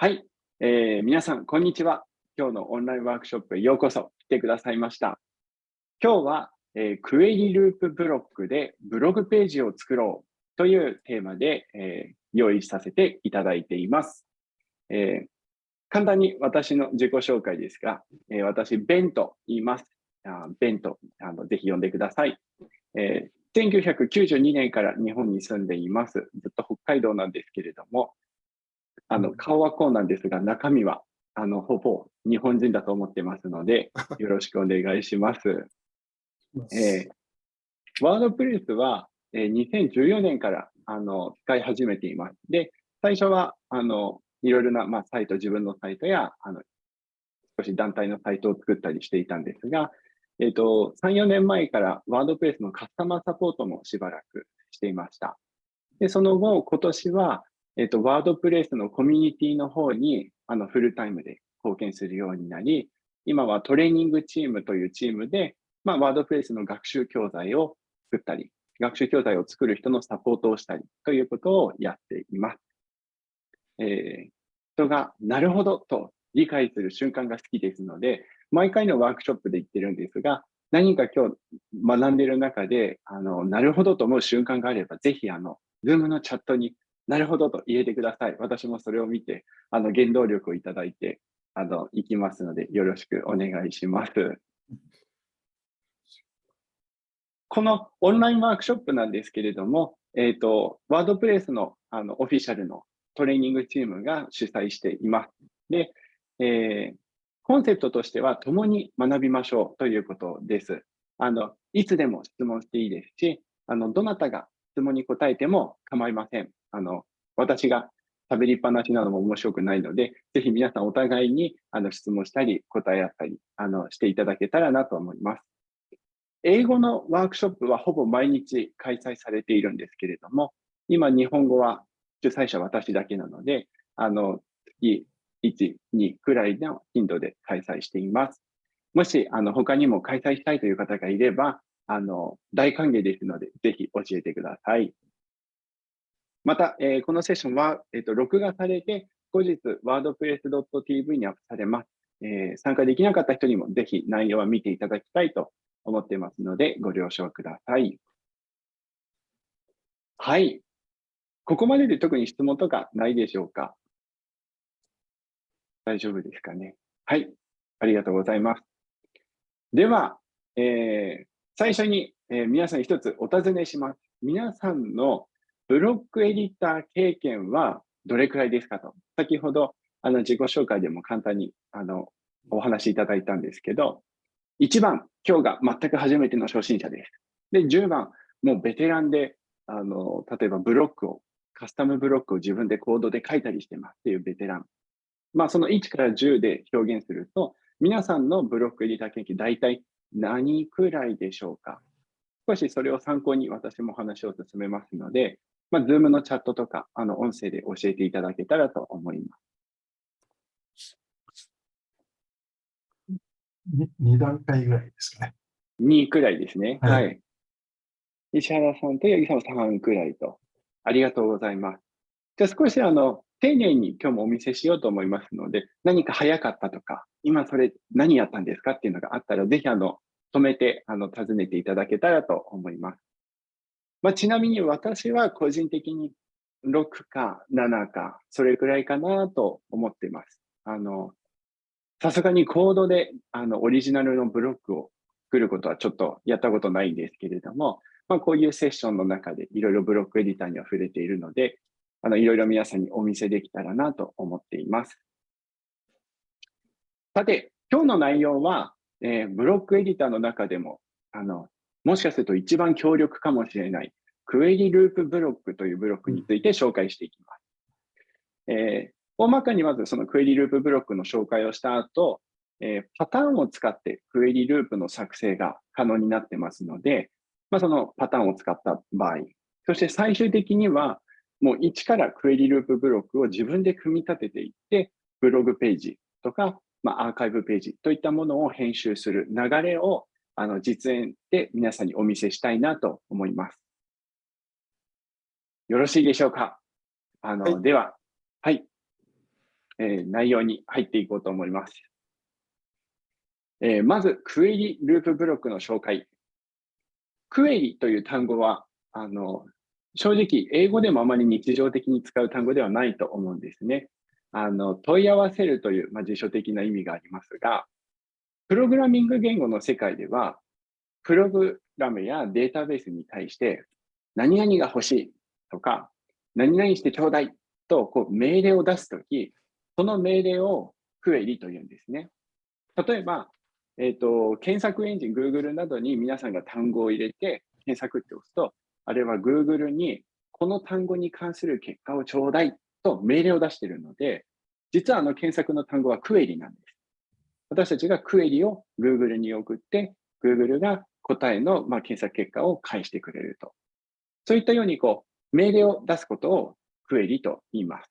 はい、えー、皆さん、こんにちは。今日のオンラインワークショップへようこそ来てくださいました。今日は、えー、クエリループブロックでブログページを作ろうというテーマで、えー、用意させていただいています。えー、簡単に私の自己紹介ですが、え、私、ベンと言います。あベンとあのぜひ呼んでください、え。1992年から日本に住んでいます。ずっと北海道なんですけれども、あの、顔はこうなんですが、中身は、あの、ほぼ日本人だと思ってますので、よろしくお願いします。えー、ワードプレスは、えー、2014年から、あの、使い始めています。で、最初は、あの、いろいろな、まあ、サイト、自分のサイトや、あの、少し団体のサイトを作ったりしていたんですが、えっ、ー、と、3、4年前からワードプレスのカスタマーサポートもしばらくしていました。で、その後、今年は、えっと、ワードプレイスのコミュニティの方に、あの、フルタイムで貢献するようになり、今はトレーニングチームというチームで、まあ、ワードプレイスの学習教材を作ったり、学習教材を作る人のサポートをしたりということをやっています。えー、人がなるほどと理解する瞬間が好きですので、毎回のワークショップで言ってるんですが、何か今日学んでいる中で、あの、なるほどと思う瞬間があれば、ぜひあの、Zoom のチャットになるほどと入れてください。私もそれを見て、あの、原動力をいただいて、あの、いきますので、よろしくお願いします。このオンラインワークショップなんですけれども、えっ、ー、と、ワードプレイスのあのオフィシャルのトレーニングチームが主催しています。で、えー、コンセプトとしては、共に学びましょうということです。あの、いつでも質問していいですし、あの、どなたが質問に答えても構いません。あの、私が喋りっぱなしなのも面白くないので、ぜひ皆さんお互いにあの質問したり、答え合ったりあのしていただけたらなと思います。英語のワークショップはほぼ毎日開催されているんですけれども、今日本語は主催者私だけなので、あの、月1、2くらいの頻度で開催しています。もし、あの、他にも開催したいという方がいれば、あの、大歓迎ですので、ぜひ教えてください。また、えー、このセッションは、えーと、録画されて、後日、wordpress.tv にアップされます。えー、参加できなかった人にもぜひ内容は見ていただきたいと思っていますので、ご了承ください。はい。ここまでで特に質問とかないでしょうか？大丈夫ですかね？はい。ありがとうございます。では、えー、最初に、えー、皆さん一つお尋ねします。皆さんのブロックエディター経験はどれくらいですかと。先ほど、あの、自己紹介でも簡単に、あの、お話しいただいたんですけど、1番、今日が全く初めての初心者です。で、10番、もうベテランで、あの、例えばブロックを、カスタムブロックを自分でコードで書いたりしてますっていうベテラン。まあ、その1から10で表現すると、皆さんのブロックエディター経験、大体何くらいでしょうか少しそれを参考に私も話を進めますので、まあ、Zoom のチャットとか、あの、音声で教えていただけたらと思います。2段階ぐらいですかね。2くらいですね。はい。はい、石原さんと八木さんは3くらいと。ありがとうございます。じゃあ少しあの、丁寧に今日もお見せしようと思いますので、何か早かったとか、今それ何やったんですかっていうのがあったら、ぜひあの、止めて、あの、尋ねていただけたらと思います。まあ、ちなみに私は個人的に6か7か、それくらいかなと思っています。あの、さすがにコードであのオリジナルのブロックを作ることはちょっとやったことないんですけれども、まあ、こういうセッションの中でいろいろブロックエディターには触れているので、あのいろいろ皆さんにお見せできたらなと思っています。さて、今日の内容は、えー、ブロックエディターの中でもあのもしかすると一番強力かもしれない。クエリループブロックというブロックについて紹介していきます。えー、大まかにまずそのクエリループブロックの紹介をした後、えー、パターンを使ってクエリループの作成が可能になってますので、まあ、そのパターンを使った場合、そして最終的にはもう一からクエリループブロックを自分で組み立てていって、ブログページとか、まあ、アーカイブページといったものを編集する流れをあの実演で皆さんにお見せしたいなと思います。よろしいでしょうか？あの、はい、では、はい。えー、内容に入っていこうと思います。えー、まず、クエリループブロックの紹介。クエリという単語は、あの、正直、英語でもあまり日常的に使う単語ではないと思うんですね。あの、問い合わせるという、まあ、辞書的な意味がありますが、プログラミング言語の世界では、プログラムやデータベースに対して、何々が欲しいとか、何々してちょうだいとこう命令を出すとき、その命令をクエリというんですね。例えば、え、ー、と、検索エンジン、Google などに皆さんが単語を入れて検索って押すと、あれは Google にこの単語に関する結果をちょうだいと命令を出しているので、実はあの検索の単語はクエリなんです。私たちがクエリを Google に送って、Google が答えの、まあ、検索結果を返してくれると。そういったようにこう命令を出すことをクエリと言います。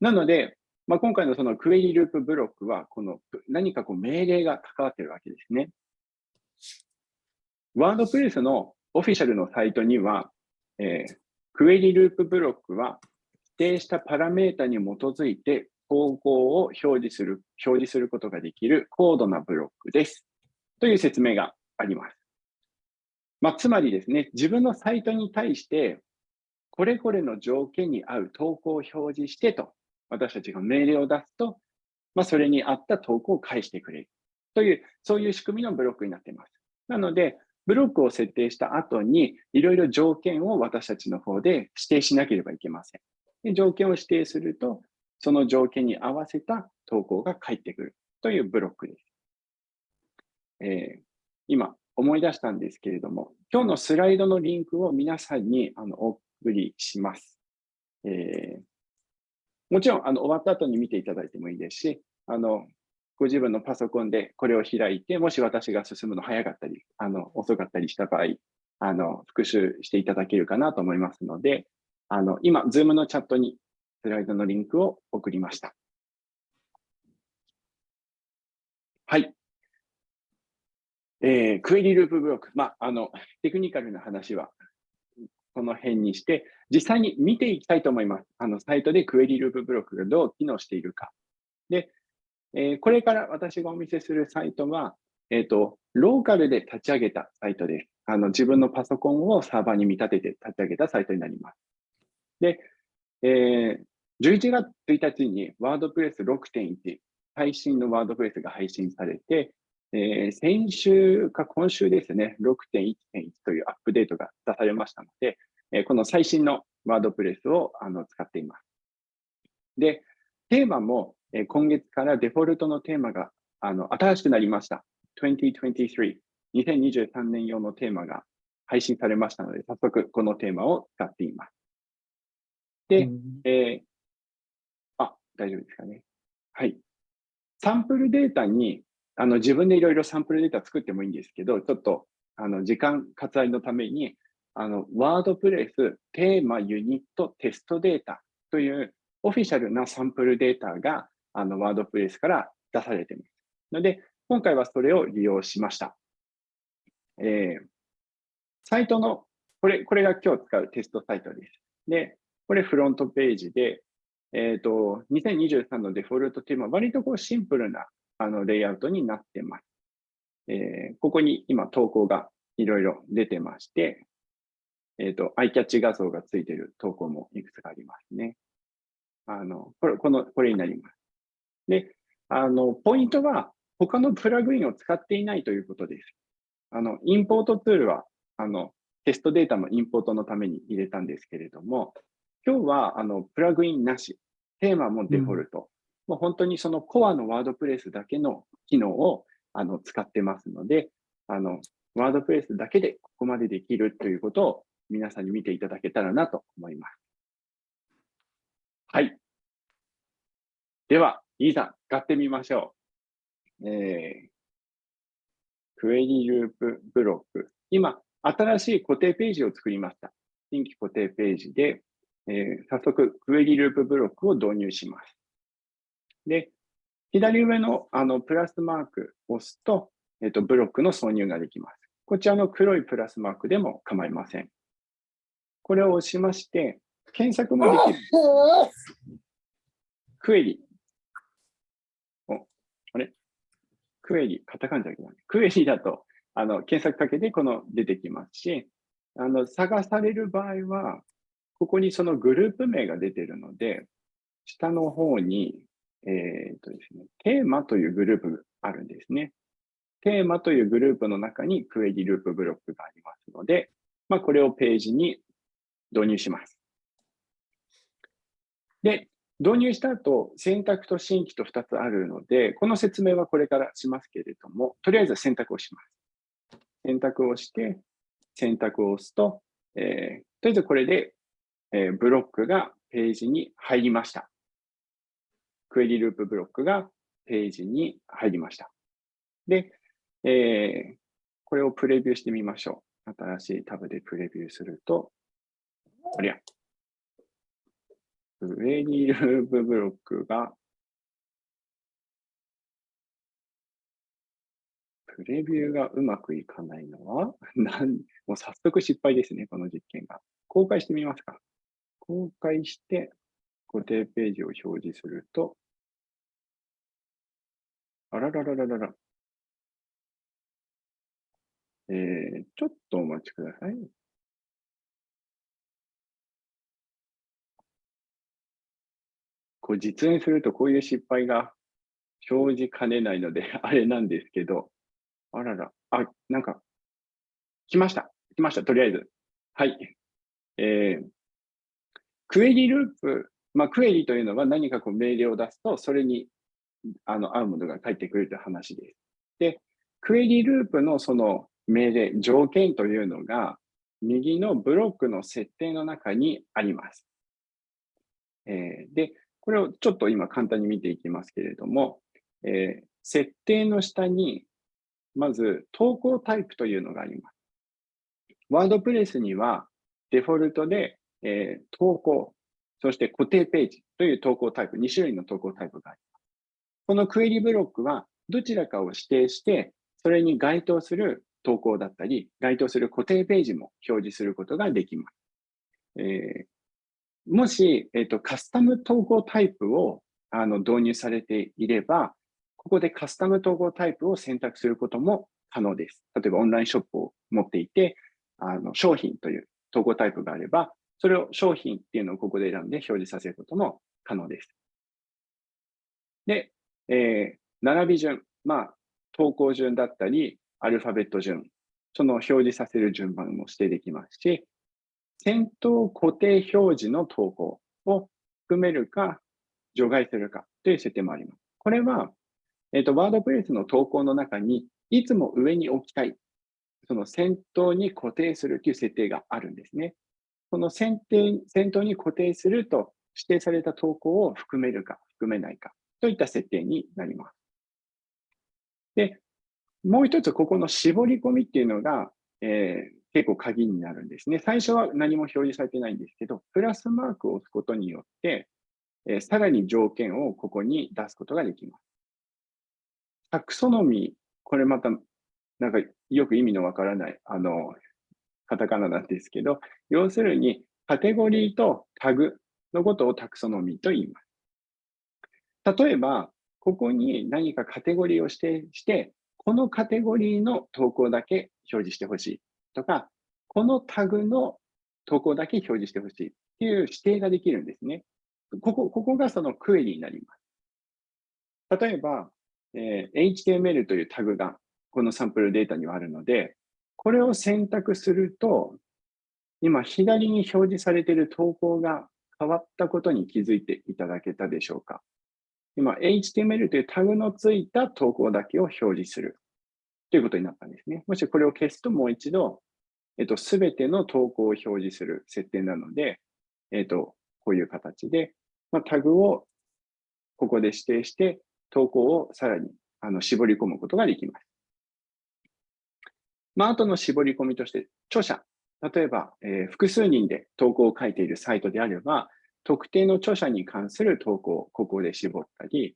なので、まあ、今回のそのクエリループブロックは、この何かこう命令が関わっているわけですね。ワードプレスのオフィシャルのサイトには、えー、クエリループブロックは指定したパラメータに基づいて投稿を表示する、表示することができる高度なブロックです。という説明があります。まあ、つまりですね、自分のサイトに対して、これこれの条件に合う投稿を表示してと、私たちが命令を出すと、まあ、それに合った投稿を返してくれるという、そういう仕組みのブロックになっています。なので、ブロックを設定した後に、いろいろ条件を私たちの方で指定しなければいけません。で条件を指定すると、その条件に合わせた投稿が返ってくるというブロックです。えー、今、思い出したんですけれども、今日のスライドのリンクを皆さんにあのお送りします。えー、もちろんあの終わった後に見ていただいてもいいですし、あのご自分のパソコンでこれを開いて、もし私が進むの早かったり、あの遅かったりした場合、あの復習していただけるかなと思いますので、あの今、Zoom のチャットにスライドのリンクを送りました。はい。えー、クエリループブロック。まあ、あの、テクニカルな話はこの辺にして、実際に見ていきたいと思います。あの、サイトでクエリループブロックがどう機能しているか。で、えー、これから私がお見せするサイトは、えっ、ー、と、ローカルで立ち上げたサイトです。あの、自分のパソコンをサーバーに見立てて立ち上げたサイトになります。で、えー、11月1日にワードプレス6.1、最新のワードプレスが配信されて、えー、先週か今週ですね、6.1.1というアップデートが出されましたので、えー、この最新のワードプレスをあの使っています。で、テーマも、えー、今月からデフォルトのテーマがあの新しくなりました。2023、2023年用のテーマが配信されましたので、早速このテーマを使っています。で、うん、えー、あ、大丈夫ですかね。はい。サンプルデータにあの自分でいろいろサンプルデータ作ってもいいんですけど、ちょっとあの時間割愛のために、あのワードプレス、テーマ、ユニット、テストデータというオフィシャルなサンプルデータがあのワードプレスから出されています。ので、今回はそれを利用しました。えー、サイトの、これ、これが今日使うテストサイトです。で、これフロントページで、えっ、ー、と、2023のデフォルトテーマ、割とこうシンプルなあのレイアウトになってます。えー、ここに今投稿がいろいろ出てまして、えっ、ー、と、アイキャッチ画像がついている投稿もいくつかありますね。あの、これ、この、これになります。で、あの、ポイントは他のプラグインを使っていないということです。あの、インポートツールは、あの、テストデータのインポートのために入れたんですけれども、今日は、あの、プラグインなし、テーマもデフォルト、もう本当にそのコアのワードプレスだけの機能をあの使ってますので、あの、ワードプレスだけでここまでできるということを皆さんに見ていただけたらなと思います。はい。では、いざ使ってみましょう。えー、クエリループブロック。今、新しい固定ページを作りました。新規固定ページで、えー、早速、クエリループブロックを導入します。で、左上のあのプラスマークを押すと、えっと、ブロックの挿入ができます。こちらの黒いプラスマークでも構いません。これを押しまして、検索もできる。クエリ。お、あれ？クエリ、カタカナじゃなくて、クエリだと、あの、検索かけてこの出てきますし、あの、探される場合は、ここにそのグループ名が出てるので、下の方に、えっ、とですね、テーマというグループがあるんですね。テーマというグループの中にクエリループブロックがありますので、まあ、これをページに導入します。で、導入した後、選択と新規と2つあるので、この説明はこれからしますけれども、とりあえず選択をします。選択をして、選択を押すと、えー、とりあえずこれで、えー、ブロックがページに入りました。クエリループブロックがページに入りました。で、えー、これをプレビューしてみましょう。新しいタブでプレビューすると、こりゃ、上にいるブロックが、プレビューがうまくいかないのは、なんもう早速失敗ですね、この実験が。公開してみますか？公開して、固定ページを表示すると、あらららららら。えー、ちょっとお待ちください。こう実演するとこういう失敗が生じかねないので、あれなんですけど、あらら、あ、なんか、来ました。来ました、とりあえず。はい。えー、クエリループ、まあ、クエリというのは何かこう命令を出すと、それにあの合うものが返ってくるという話です。で、クエリループのその命令、条件というのが、右のブロックの設定の中にあります。えー、で、これをちょっと今簡単に見ていきますけれども、えー、設定の下に、まず投稿タイプというのがあります。ワードプレスにはデフォルトで、えー、投稿、そして固定ページという投稿タイプ、2種類の投稿タイプがあります。このクエリブロックはどちらかを指定して、それに該当する投稿だったり、該当する固定ページも表示することができます。えー、もし、え、ー、と、カスタム投稿タイプをあの導入されていれば、ここでカスタム統合タイプを選択することも可能です。例えばオンラインショップを持っていて、あの商品という統合タイプがあれば、それを商品っていうのをここで選んで表示させることも可能です。で、えー、並び順、まあ、投稿順だったり、アルファベット順、その表示させる順番も指定できますし、先頭固定表示の投稿を含めるか、除外するかという設定もあります。これは、えっ、ー、と、ワードプレスの投稿の中に、いつも上に置きたい、その先頭に固定するという設定があるんですね。その先定先頭に固定すると指定された投稿を含めるか含めないかといった設定になります。で、もう一つ、ここの絞り込みっていうのが、えー、結構鍵になるんですね。最初は何も表示されてないんですけど、プラスマークを押すことによって、えー、さらに条件をここに出すことができます。タクソノミー、これまた、なんかよく意味のわからない、あの、カタカナなんですけど、要するに、カテゴリーとタグのことをタクソノミーと言います。例えば、ここに何かカテゴリーを指定して、このカテゴリーの投稿だけ表示してほしい。とか、このタグの投稿だけ表示してほしいっていう指定ができるんですね。ここ、ここがそのクエリになります。例えば、えー、HTML というタグがこのサンプルデータにはあるので、これを選択すると、今左に表示されている投稿が変わったことに気づいていただけたでしょうか？今、HTML というタグのついた投稿だけを表示するということになったんですね。もしこれを消すともう一度えっと、すべての投稿を表示する設定なので、えっと、こういう形で、まあ、タグをここで指定して、投稿をさらにあの絞り込むことができます。まあ、あとの絞り込みとして、著者、例えば、えー、複数人で投稿を書いているサイトであれば、特定の著者に関する投稿をここで絞ったり、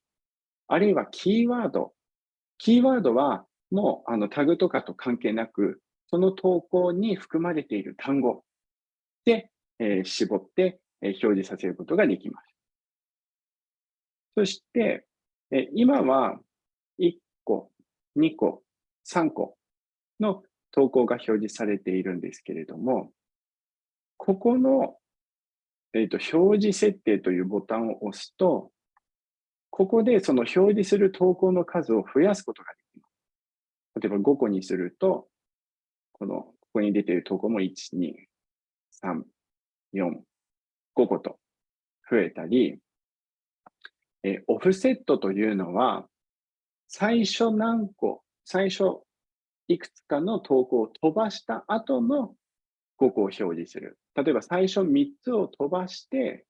あるいはキーワード。キーワードはもうあのタグとかと関係なく、その投稿に含まれている単語で、えー、絞って、えー、表示させることができます。そして、え今は1個、2個、3個の投稿が表示されているんですけれども、ここの、えー、と表示設定というボタンを押すと、ここでその表示する投稿の数を増やすことができます。例えば5個にすると、この、ここに出ている投稿も1、2、3、4、5個と増えたり、えーオフセットというのは、最初何個、最初いくつかの投稿を飛ばした後の5個を表示する。例えば最初3つを飛ばして、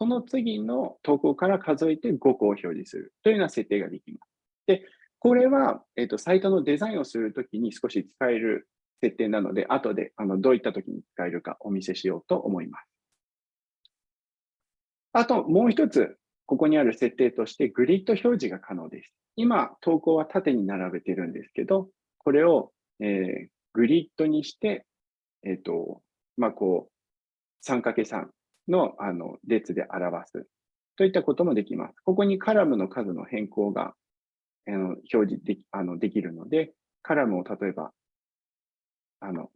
その次の投稿から数えて5個を表示するというような設定ができます。で、これは、えっとサイトのデザインをするときに少し使える設定なので、後であのどういったときに使えるかお見せしようと思います。あともう一つ、ここにある設定としてグリッド表示が可能です。今、投稿は縦に並べてるんですけど、これを、えーグリッドにして、えっ、と、まあ、こう、3×3 のあの列で表すといったこともできます。ここにカラムの数の変更があの表示できあのできるので、カラムを例えばあの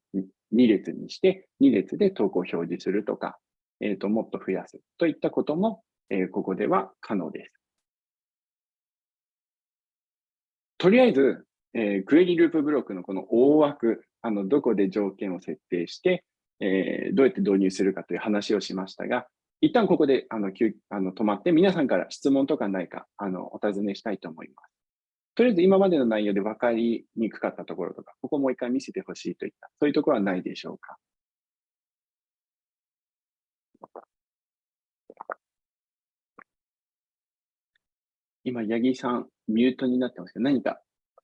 2列にして、2列で投稿を表示するとか、えー、ともっと増やすといったことも、えーここでは可能です。とりあえず、えークエリループブロックのこの大枠、あのどこで条件を設定して、えーどうやって導入するかという話をしましたが、一旦ここであのあの止まって、皆さんから質問とかないかあのお尋ねしたいと思います。とりあえず今までの内容で分かりにくかったところとか、ここもう一回見せてほしいといった、そういうところはないでしょうか？今、八木さん、ミュートになってますけど、何か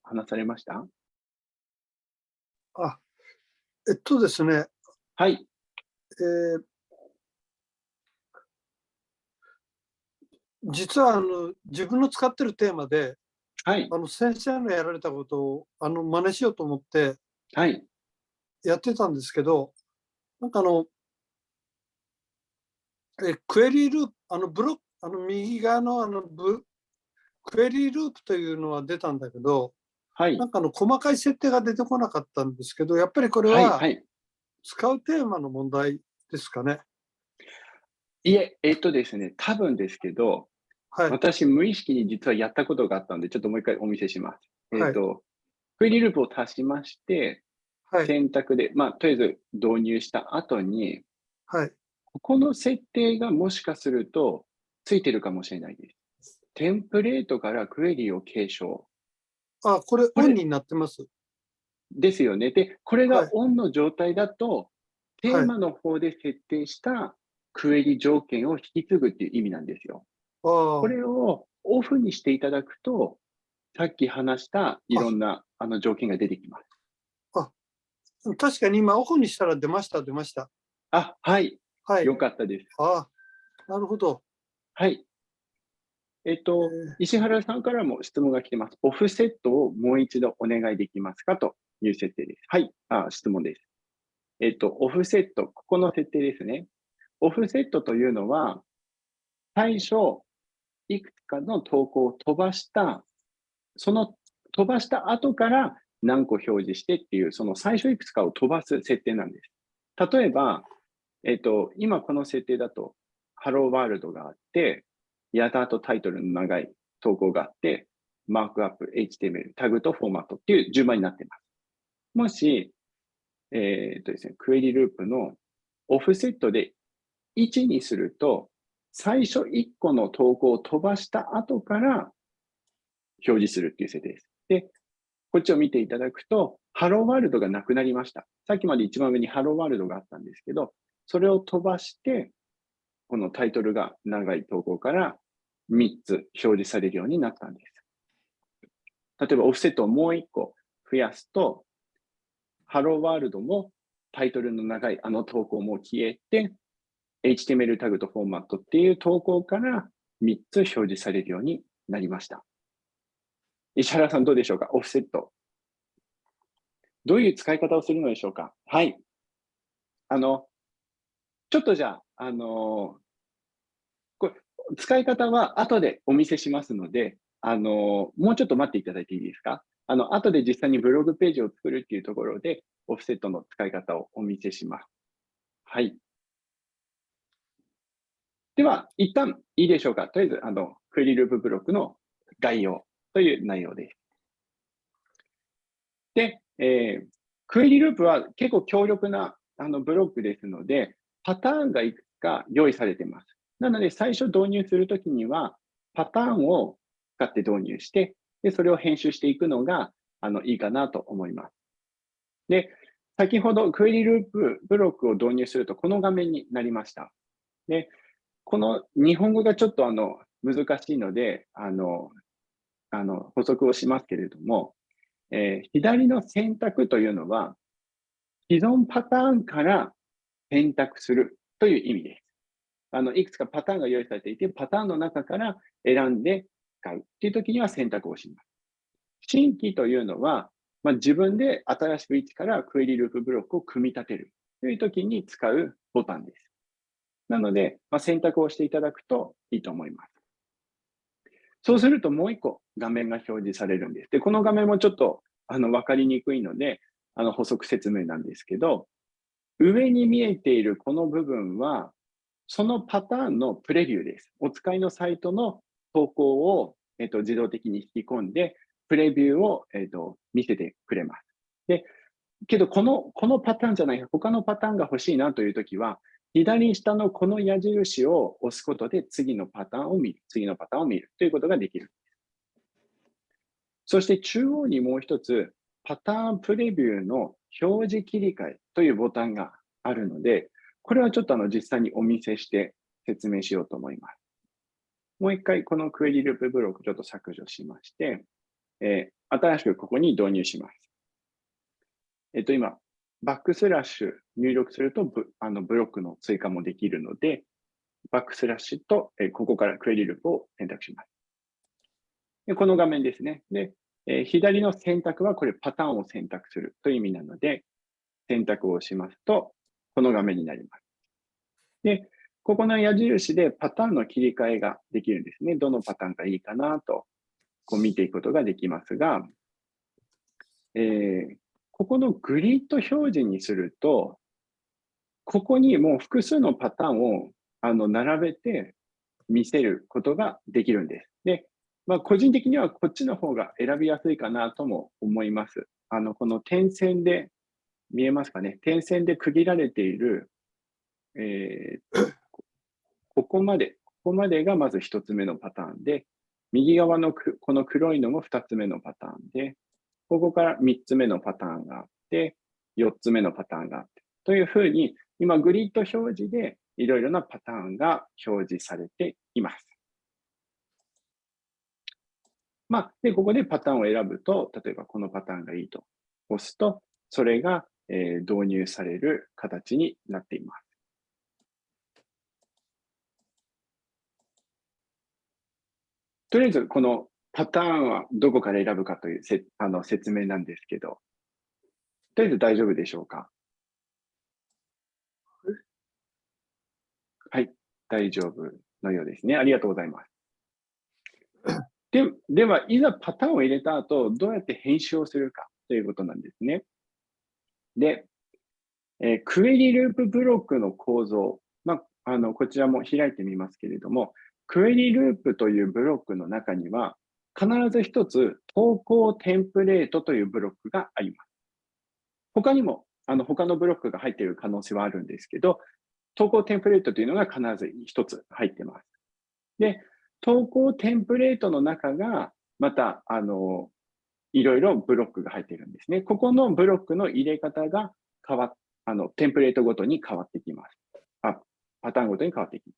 話されました？あ、えっとですね、はい。えー実はあの自分の使ってるテーマではい。あの先生のやられたことをあの真似しようと思ってはい。やってたんですけどなんかあのえクエリーループあのブロックあの右側のあのブクエリーループというのは出たんだけどはい。なんかあの細かい設定が出てこなかったんですけどやっぱりこれはい。ははい。使うテーマの問題ですかね？いえ、えっとですね、多分ですけど、はい。私、無意識に実はやったことがあったので、ちょっともう一回お見せします。えっ、はいと、クエリループを足しまして、はい。選択で、まあ、とりあえず導入した後に、はい。ここの設定がもしかするとついてるかもしれないです。テンプレートからクエリを継承あ、これオンになってます。ですよね。で、これはいがオンの状態だと、テーマの方で設定したクエリ条件を引き継ぐっていう意味なんですよ。ああこれをオフにしていただくと、さっき話したいろんなあの条件が出てきます。確かに今オフにしたら出ました、出ました。あ、はい。はい。よかったです。ああ、なるほど。はい。えっえと、ー石原さんからも質問が来てます。オフセットをもう一度お願いできますか？という設定です。はい。あ、質問です。えっと、オフセット、ここの設定ですね。オフセットというのは、最初、いくつかの投稿を飛ばした、その飛ばした後から何個表示してっていう、その最初いくつかを飛ばす設定なんです。例えば、えっと、今この設定だと、ハローワールドがあって、やたとタイトルの長い投稿があって、マークアップ、HTML、タグとフォーマットっていう順番になっています。もし、えーっとですね、クエリループのオフセットで1にすると、最初1個の投稿を飛ばした後から表示するっていう設定です。で、こっちを見ていただくと、ハローワールドがなくなりました。さっきまで一番上にハローワールドがあったんですけど、それを飛ばして、このタイトルが長い投稿から3つ表示されるようになったんです。例えばオフセットをもう1個増やすと、ハローワールドもタイトルの長いあの投稿も消えて、HTML タグとフォーマットっていう投稿から3つ表示されるようになりました。石原さんどうでしょうか？オフセット。どういう使い方をするのでしょうか？はい。あの、ちょっとじゃあ、あのこれ、使い方は後でお見せしますので、あの、もうちょっと待っていただいていいですか？あの、後で実際にブログページを作るっていうところで、オフセットの使い方をお見せします。はい。では、一旦いいでしょうか。とりあえず、あの、クエリループブロックの概要という内容です。で、えー、クエリループは結構強力なあのブロックですので、パターンがいくつか用意されています。なので、最初導入するときには、パターンを使って導入して、でそれを編集していくのがあのいいかなと思います。で、先ほどクエリループブロックを導入すると、この画面になりました。で、この日本語がちょっとあの難しいので、あの、あの補足をしますけれども、えー、左の選択というのは、既存パターンから選択するという意味です。あの、いくつかパターンが用意されていて、パターンの中から選んで使うっていう時には選択をします。新規というのは、まあ、自分で新しく一からクエリループブロックを組み立てるという時に使うボタンです。なので、まあ、選択をしていただくといいと思います。そうするともう一個画面が表示されるんです。で、この画面もちょっとあの分かりにくいので、あの補足説明なんですけど、上に見えているこの部分は、そのパターンのプレビューです。お使いのサイトの投稿を、えっと、自動的に引き込んで、プレビューを、えっと、見せてくれます。で、けどこの、このパターンじゃない、他のパターンが欲しいなというときは、左下のこの矢印を押すことで次のパターンを見る、次のパターンを見るということができる。そして中央にもう一つ、パターンプレビューの表示切り替えというボタンがあるので、これはちょっとあの実際にお見せして説明しようと思います。もう一回このクエリループブロックちょっと削除しまして、えー、新しくここに導入します。えっと今、バックスラッシュ入力するとブあのブロックの追加もできるので、バックスラッシュと、えー、ここからクエリループを選択します。でこの画面ですね。で、え、左の選択はこれパターンを選択するという意味なので、選択をしますと、この画面になります。で、ここの矢印でパターンの切り替えができるんですね。どのパターンがいいかなとこう見ていくことができますが、えー、ここのグリッド表示にすると、ここにもう複数のパターンをあの並べて見せることができるんです。で、まあ、個人的にはこっちの方が選びやすいかなとも思います。あの、この点線で、見えますかね？点線で区切られている、えー、ここまで、ここまでがまず1つ目のパターンで、右側のこの黒いのも2つ目のパターンで、ここから3つ目のパターンがあって、4つ目のパターンがあって、というふうに、今グリッド表示でいろいろなパターンが表示されています。まあ、で、ここでパターンを選ぶと、例えばこのパターンがいいと押すと、それが、え導入される形になっています。とりあえずこのパターンはどこから選ぶかというせあの説明なんですけど、とりあえず大丈夫でしょうか？はい、大丈夫のようですね。ありがとうございます。ででは、いざパターンを入れた後、どうやって編集をするかということなんですね。で、えー、クエリループブロックの構造、まあ、あのこちらも開いてみますけれども、クエリループというブロックの中には、必ず一つ投稿テンプレートというブロックがあります。他にも、あの他のブロックが入っている可能性はあるんですけど、投稿テンプレートというのが必ず一つ入っています。で、投稿テンプレートの中が、また、あの、いろいろブロックが入っているんですね。ここのブロックの入れ方が変わっ、あの、テンプレートごとに変わってきます。あ、パターンごとに変わってきます。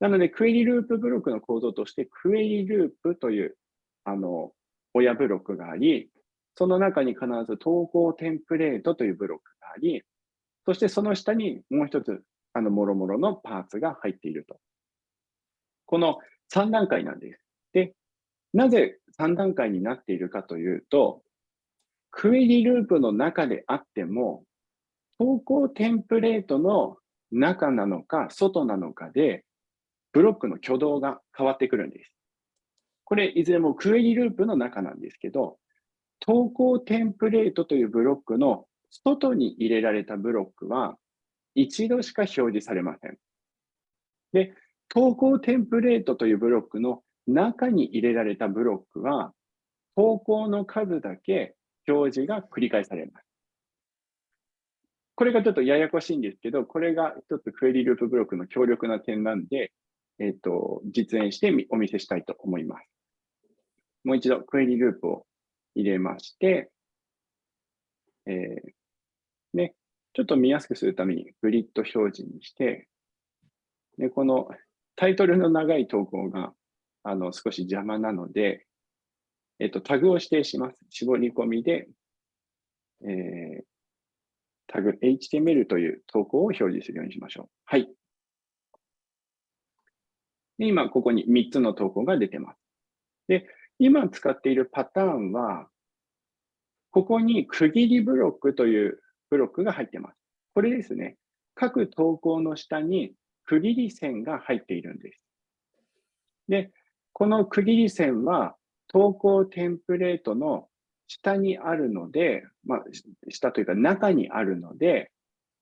なので、クエリループブロックの構造として、クエリループという、あの、親ブロックがあり、その中に必ず投稿テンプレートというブロックがあり、そしてその下にもう一つ、あの、もろもろのパーツが入っていると。この3段階なんです。なぜ3段階になっているかというと、クエリループの中であっても、投稿テンプレートの中なのか外なのかでブロックの挙動が変わってくるんです。これ、いずれもクエリループの中なんですけど、投稿テンプレートというブロックの外に入れられたブロックは、一度しか表示されません。で、投稿テンプレートというブロックの中に入れられたブロックは、投稿の数だけ表示が繰り返されます。これがちょっとややこしいんですけど、これが一つクエリループブロックの強力な点なんで、えっ、ー、と、実演してお見せしたいと思います。もう一度クエリループを入れまして、えー、ね、ちょっと見やすくするためにグリッド表示にして、でこのタイトルの長い投稿があの少し邪魔なので、えっと、タグを指定します。絞り込みで、えー、タグ HTML という投稿を表示するようにしましょう。はい。で今、ここに3つの投稿が出てます。で、今使っているパターンは、ここに区切りブロックというブロックが入ってます。これですね。各投稿の下に区切り線が入っているんです。で、この区切り線は投稿テンプレートの下にあるので、まあ、下というか中にあるので、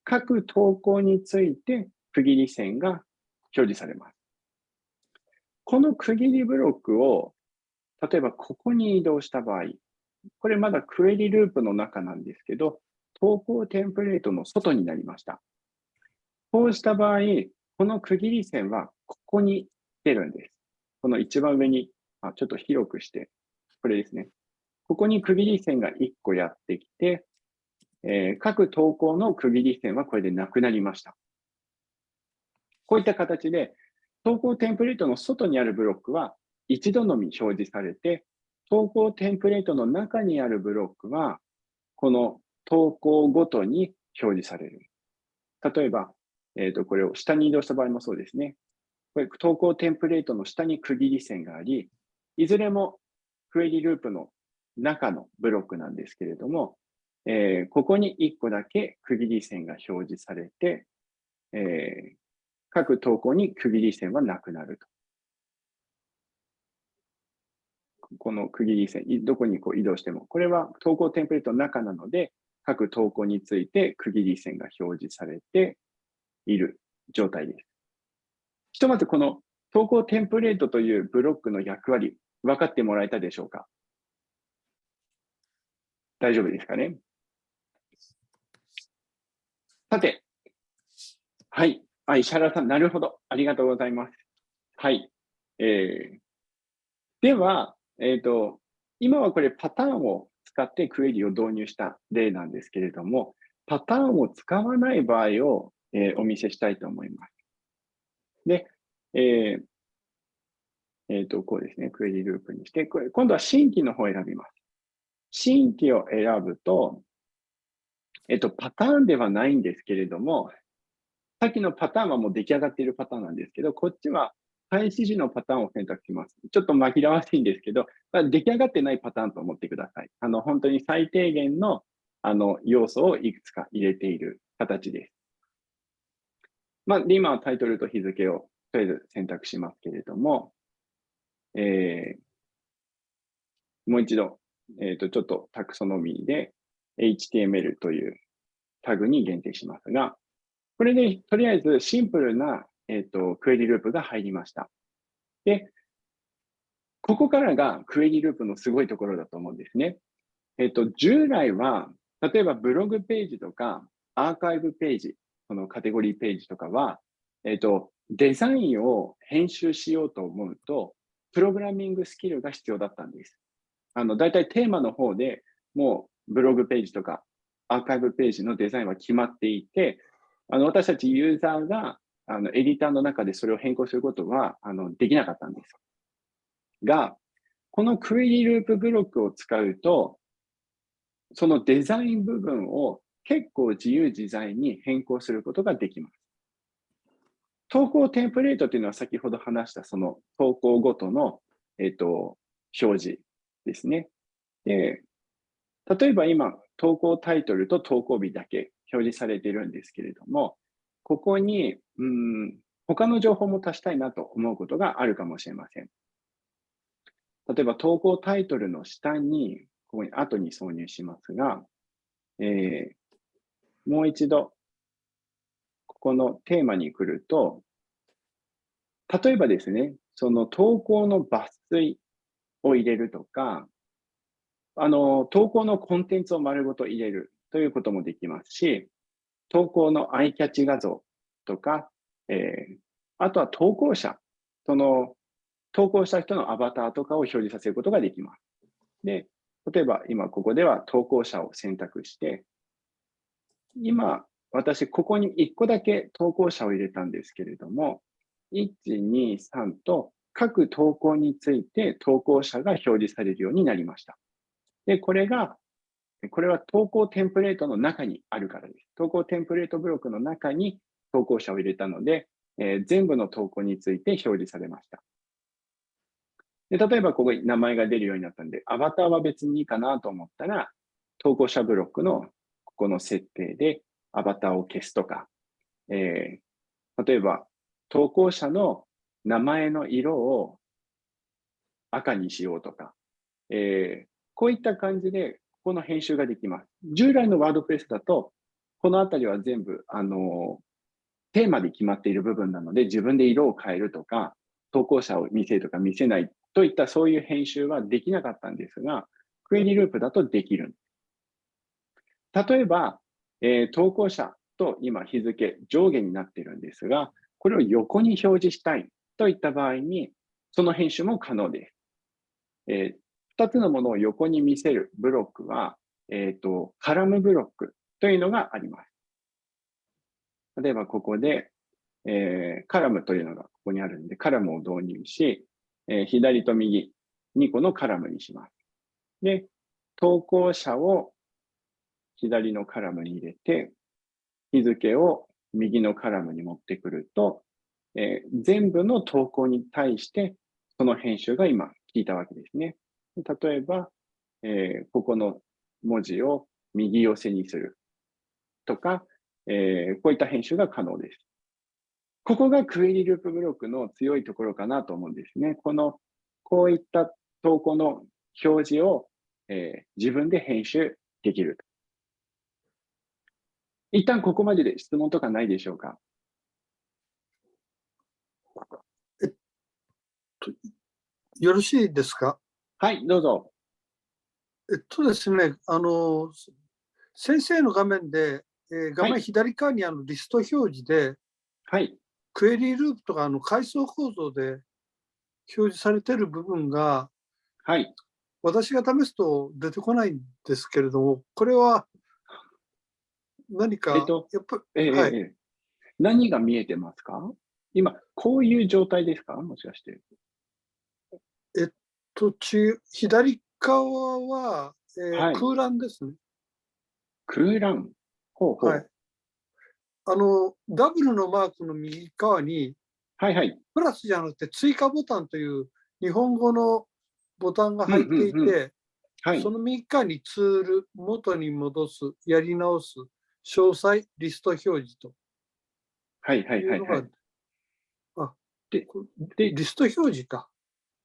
各投稿について区切り線が表示されます。この区切りブロックを、例えばここに移動した場合、これまだクエリループの中なんですけど、投稿テンプレートの外になりました。こうした場合、この区切り線はここに出るんです。この一番上に、あちょっと広くして、これですね。ここに区切り線が1個やってきて、えー、各投稿の区切り線はこれでなくなりました。こういった形で、投稿テンプレートの外にあるブロックは一度のみ表示されて、投稿テンプレートの中にあるブロックは、この投稿ごとに表示される。例えば、えっ、ー、と、これを下に移動した場合もそうですね。これ、投稿テンプレートの下に区切り線があり、いずれもクエリループの中のブロックなんですけれども、えー、ここに1個だけ区切り線が表示されて、えー、各投稿に区切り線はなくなると。この区切り線、どこにこう移動しても、これは投稿テンプレートの中なので、各投稿について区切り線が表示されている状態です。ひとまずこの投稿テンプレートというブロックの役割、分かってもらえたでしょうか？大丈夫ですかね？さて、はい。あ、石原さん、なるほど。ありがとうございます。はい。えー、では、えっ、ー、と、今はこれパターンを使ってクエリを導入した例なんですけれども、パターンを使わない場合を、えー、お見せしたいと思います。で、えーえー、と、こうですね、クエリループにして、これ今度は新規の方を選びます。新規を選ぶと、えっ、と、パターンではないんですけれども、さっきのパターンはもう出来上がっているパターンなんですけど、こっちは開始時のパターンを選択します。ちょっと紛らわしいんですけど、出来上がってないパターンと思ってください。あの、本当に最低限のあの要素をいくつか入れている形です。まあ、で今タイトルと日付をとりあえず選択しますけれども、えー、もう一度、えっ、ー、と、ちょっとタクソノミーで HTML というタグに限定しますが、これでとりあえずシンプルなえっ、ー、と、クエリループが入りました。で、ここからがクエリループのすごいところだと思うんですね。えっ、ー、と、従来は、例えばブログページとか、アーカイブページ、このカテゴリーページとかは、えっ、ー、と、デザインを編集しようと思うと、プログラミングスキルが必要だったんです。あの、大体テーマの方でもうブログページとかアーカイブページのデザインは決まっていて、あの、私たちユーザーがあの、エディターの中でそれを変更することは、あの、できなかったんです。が、このクエリループブロックを使うと、そのデザイン部分を結構自由自在に変更することができます。投稿テンプレートというのは先ほど話したその投稿ごとの、えっ、と、表示ですね。で、例えば今、投稿タイトルと投稿日だけ表示されているんですけれども、ここに、うん、他の情報も足したいなと思うことがあるかもしれません。例えば投稿タイトルの下に、ここに後に挿入しますが、えー、もう一度、ここのテーマに来ると、例えばですね、その投稿の抜粋を入れるとか、あの、投稿のコンテンツを丸ごと入れるということもできますし、投稿のアイキャッチ画像とか、えー、あとは投稿者、その投稿した人のアバターとかを表示させることができます。で、例えば今ここでは投稿者を選択して、今私ここに1個だけ投稿者を入れたんですけれども、1、2、3と各投稿について投稿者が表示されるようになりました。で、これが、これは投稿テンプレートの中にあるからです。投稿テンプレートブロックの中に投稿者を入れたので、えー、全部の投稿について表示されました。で例えばここに名前が出るようになったんで、アバターは別にいいかなと思ったら、投稿者ブロックのここの設定でアバターを消すとか、えー、例えば投稿者の名前の色を赤にしようとか、えー、こういった感じで、ここの編集ができます。従来のワードプレスだと、このあたりは全部、あの、テーマで決まっている部分なので、自分で色を変えるとか、投稿者を見せるとか見せないといったそういう編集はできなかったんですが、クエリループだとできる。例えば、えー、投稿者と今日付上下になっているんですが、これを横に表示したいといった場合に、その編集も可能です。えー、2つのものを横に見せるブロックは、えっ、ー、と、カラムブロックというのがあります。例えばここで、えー、カラムというのがここにあるんで、カラムを導入し、えー、左と右、2個のカラムにします。で、投稿者を左のカラムに入れて、日付を右のカラムに持ってくると、えー、全部の投稿に対してその編集が今聞いたわけですね。例えば、えー、ここの文字を右寄せにするとか、えー、こういった編集が可能です。ここがクエリループブロックの強いところかなと思うんですね。この、こういった投稿の表示を、えー、自分で編集できる。一旦ここまでで質問とかないでしょうか？えっと、よろしいですか？はい、どうぞ。えっとですね、あの、先生の画面で、えー、画面左側にあのリスト表示で、はい。クエリーループとかあの階層構造で表示されている部分が、はい。私が試すと出てこないんですけれども、これは何か、えっと、やっぱ、えー、はい、何が見えてますか？今、こういう状態ですか？もしかして。えっと、ち左側は、えーはい、空欄ですね。空欄？ほうほう。はい。あの、ダブルのマークの右側に、はいはい。プラスじゃなくて追加ボタンという日本語のボタンが入っていて、うんうんうんはい、その右側にツール、元に戻す、やり直す、詳細、リスト表示と。はいはいはい、はい。あ、で、で、リスト表示か。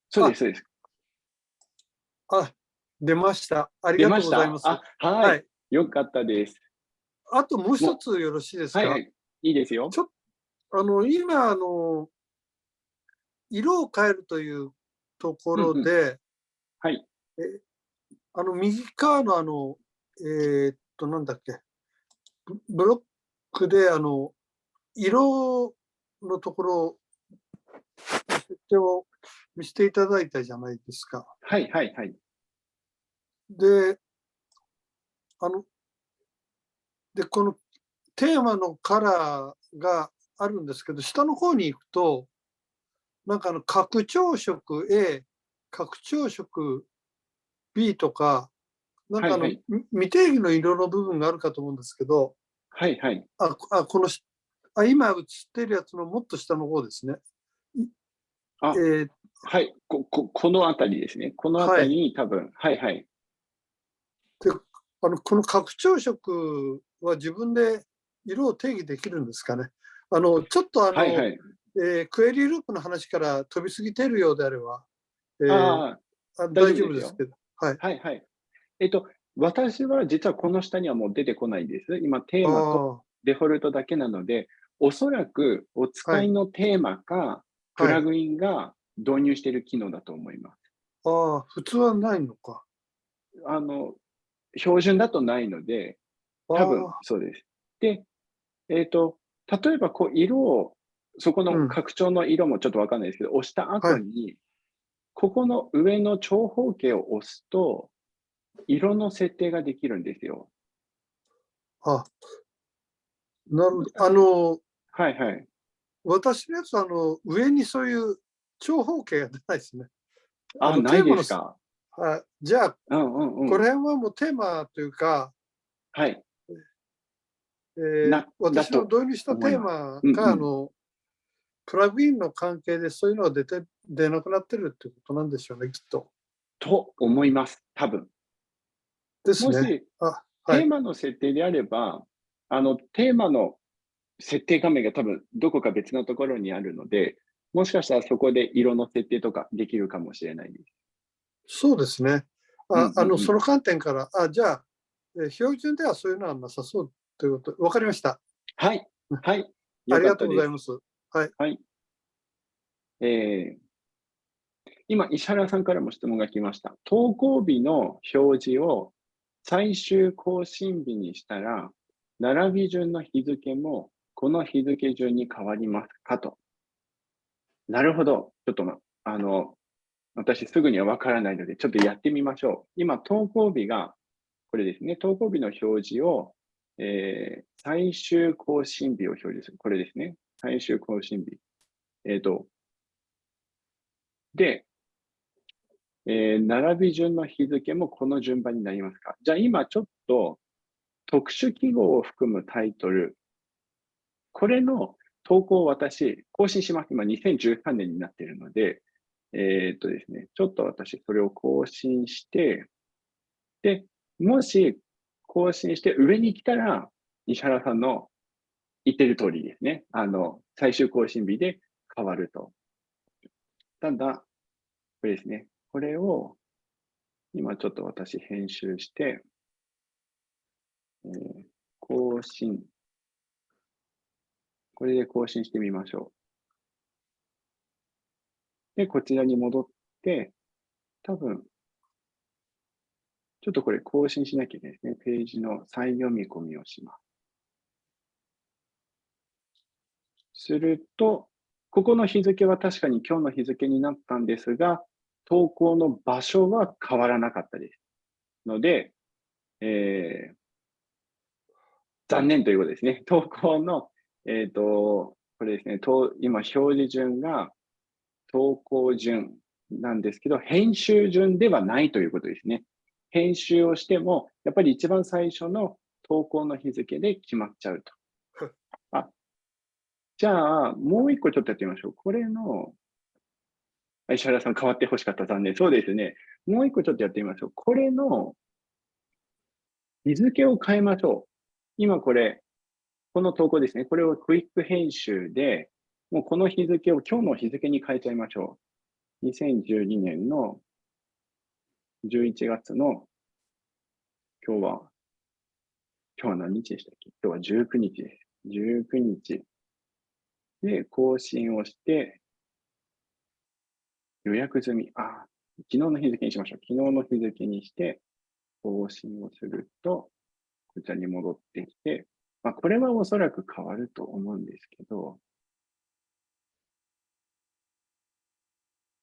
そうです、そうです。あ、出ました。ありがとうございます。はい、はい。よかったです。あともう一つよろしいですか、はいはい、いいですよ。ちょあの今あの、色を変えるというところで、うんうん、はい。えあの右側のあの、えー、っと、なんだっけ、ブロックであの色のところ設定を見せていただいたじゃないですか。はいはいはい。で、あの、で、このテーマのカラーがあるんですけど、下の方に行くと、なんかあの拡張色 A、拡張色 B とか、なんかあの、はいはい、未定義の色の部分があるかと思うんですけど、はいはい。あ、あこのあ、今映ってるやつのもっと下の方ですね。あ、えー、はい、こここの辺りですね。この辺りに多分、はい、はい、はい。であのこの拡張色は自分で色を定義できるんですかね。あのちょっとあの、はいはい、えークエリループの話から飛びすぎてるようであれば、えーああ大大丈夫ですすけど。はい。あ、はいはい。えっと、私は実はこの下にはもう出てこないです。今、テーマとあデフォルトだけなので、おそらくお使いのテーマか、プラグインが導入している機能だと思います。あああ、普通はないのか。あの、標準だとないので、多分あそうです。で、えっ、と、例えばこう色を、そこうんの拡張の色もちょっとわかんないですけど、押した後に、ここの上の長方形を押すと、色の設定ができるんですよ。あ、なるほど。あの、はいはい。私のやつはあの上にそういう長方形が出ないですね。あ、のないですか？はい、じゃあ、うんうんうん。これ辺はもうテーマというか、はい。えーな私の導入したテーマうんうんが、あの、プラグインの関係でそういうのが出て、出なくなってるってことなんでしょうね、きっと。と思います。多分。ですね。もし、テーい。マの設定であれば、あの、テーマの設定画面が多分どこか別のところにあるので、もしかしたらそこで色の設定とかできるかもしれないです。そうですね。ああの、その観点から、あ、じゃあ、えー標準ではそういうのはなさそうということ、わかりました。はい。はい。ありがとうございす。ます。はい。えー今、石原さんからも質問が来ました。投稿日の表示を最終更新日にしたら、並び順の日付もこの日付順に変わりますかと。なるほど。ちょっと、あの、私すぐにはわからないので、ちょっとやってみましょう。今、投稿日が、これですね、投稿日の表示を、えー最終更新日を表示する。これですね。最終更新日。えっ、と、で、えー並び順の日付もこの順番になりますか？じゃあ今ちょっと特殊記号を含むタイトル、これの投稿を私、更新します。今2013年になっているので、えーっとですね、ちょっと私それを更新して、で、もし更新して上に来たら、石原さんの言ってる通りですね。あの、最終更新日で変わると。ただ、これですね。これを、今ちょっと私編集して、えー更新。これで更新してみましょう。で、こちらに戻って、多分、ちょっとこれ更新しなきゃいけないですね。ページの再読み込みをします。すると、ここの日付は確かに今日の日付になったんですが、投稿の場所は変わらなかったです。ので、えー残念ということですね。投稿の、えっ、と、これですね、と今表示順が投稿順なんですけど、編集順ではないということですね。編集をしても、やっぱり一番最初の投稿の日付で決まっちゃうと。あ、じゃあ、もう一個ちょっとやってみましょう。これの、あ石原さん変わってほしかった。残念。そうですね。もう一個ちょっとやってみましょう。これの日付を変えましょう。今これ、この投稿ですね。これをクイック編集で、もうこの日付を今日の日付に変えちゃいましょう。2012年の11月の、今日は、今日は何日でしたっけ？今日は19日です。19日。で、更新をして、予約済み。あ、昨日の日付にしましょう。昨日の日付にして、更新をすると、こちらに戻ってきて、まあ、これはおそらく変わると思うんですけど、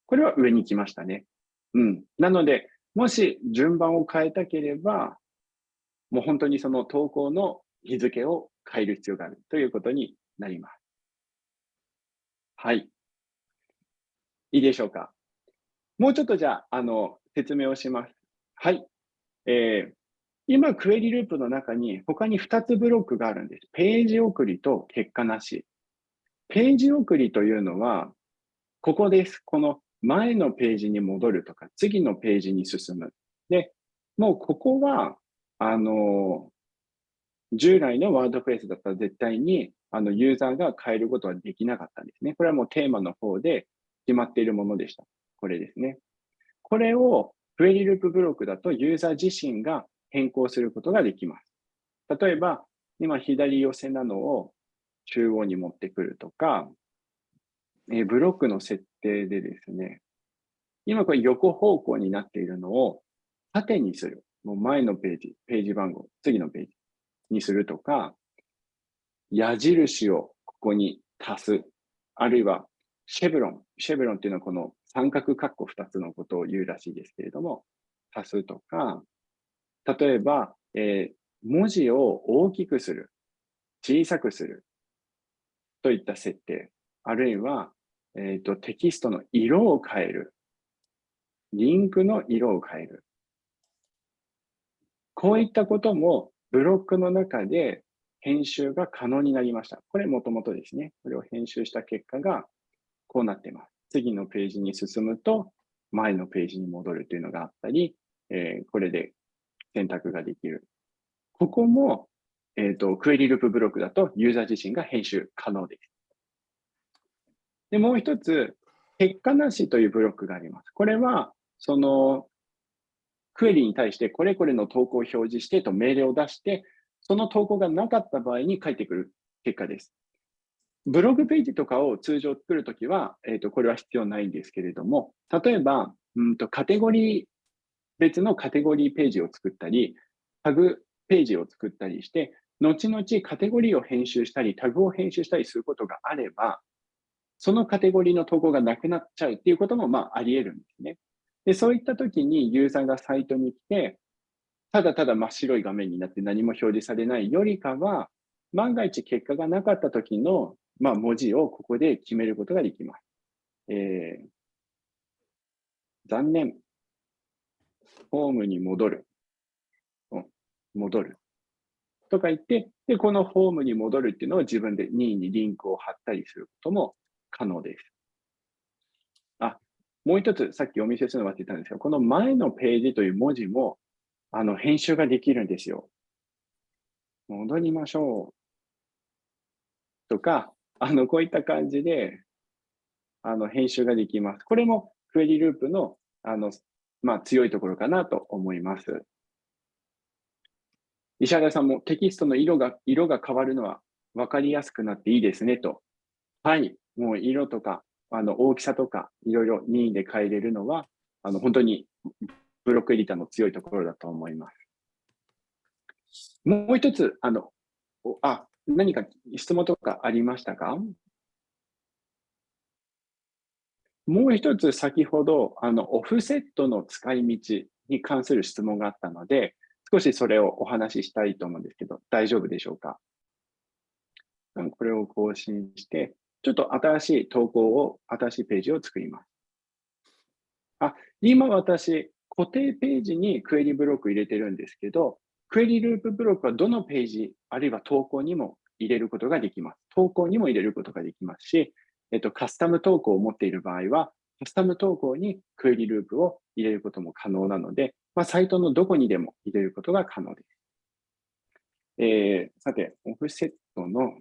これは上に来ましたね。うん。なので、もし順番を変えたければ、もう本当にその投稿の日付を変える必要があるということになります。はい。いいでしょうか？もうちょっとじゃあ、あの、説明をします。はい。えー、今、クエリループの中に他に2つブロックがあるんです。ページ送りと結果なし。ページ送りというのは、ここです。この前のページに戻るとか、次のページに進む。で、もうここは、あの、従来のワードプレスだったら絶対にあのユーザーが変えることはできなかったんですね。これはもうテーマの方で決まっているものでした。これですね。これをクエリループブロックだとユーザー自身が変更することができます。例えば、今左寄せなのを中央に持ってくるとか、えブロックの設定でですね、今これ横方向になっているのを縦にする。もう前のページ、ページ番号、次のページにするとか、矢印をここに足す。あるいは、シェブロン。シェブロンっていうのはこの三角括弧2つのことを言うらしいですけれども、足すとか、例えば、えー、文字を大きくする、小さくするといった設定、あるいは、えーと、テキストの色を変える、リンクの色を変える。こういったこともブロックの中で編集が可能になりました。これもともとですね。これを編集した結果がこうなっています。次のページに進むと前のページに戻るというのがあったり、えー、これで選択ができる。ここも、えっ、ー、と、クエリループブロックだとユーザー自身が編集可能です。で、もう一つ、結果なしというブロックがあります。これは、その、クエリに対してこれこれの投稿を表示してと命令を出して、その投稿がなかった場合に返ってくる結果です。ブログページとかを通常作るときは、えっ、ー、と、これは必要ないんですけれども、例えば、うんと、カテゴリー、別のカテゴリーページを作ったり、タグページを作ったりして、後々カテゴリーを編集したり、タグを編集したりすることがあれば、そのカテゴリーの投稿がなくなっちゃうっていうことも、まあ、あり得るんですね。で、そういったときにユーザーがサイトに来て、ただただ真っ白い画面になって何も表示されないよりかは、万が一結果がなかった時の、まあ、文字をここで決めることができます。えー、残念。ホームに戻る。戻る。とか言って、で、このホームに戻るっていうのを自分で任意にリンクを貼ったりすることも可能です。あ、もう一つ、さっきお見せするの忘れたんですが、この前のページという文字もあの、編集ができるんですよ。戻りましょう。とか、あの、こういった感じで、あの、編集ができます。これもクエリループの、あの、まあ、強いところかなと思います。石原さんもテキストの色が、色が変わるのは分かりやすくなっていいですねと。はい。もう色とか、あの、大きさとか、いろいろ任意で変えれるのは、あの、本当にブロックエディターの強いところだと思います。もう一つ、あの、あ、何か質問とかありましたか？もう一つ先ほど、あの、オフセットの使い道に関する質問があったので、少しそれをお話ししたいと思うんですけど、大丈夫でしょうか？これを更新して、ちょっと新しい投稿を、新しいページを作ります。あ、今私、固定ページにクエリブロック入れてるんですけど、クエリループブロックはどのページ、あるいは投稿にも入れることができます。投稿にも入れることができますし、えっと、カスタム投稿を持っている場合は、カスタム投稿にクエリループを入れることも可能なので、まあ、サイトのどこにでも入れることが可能です。えー、さて、オフセットの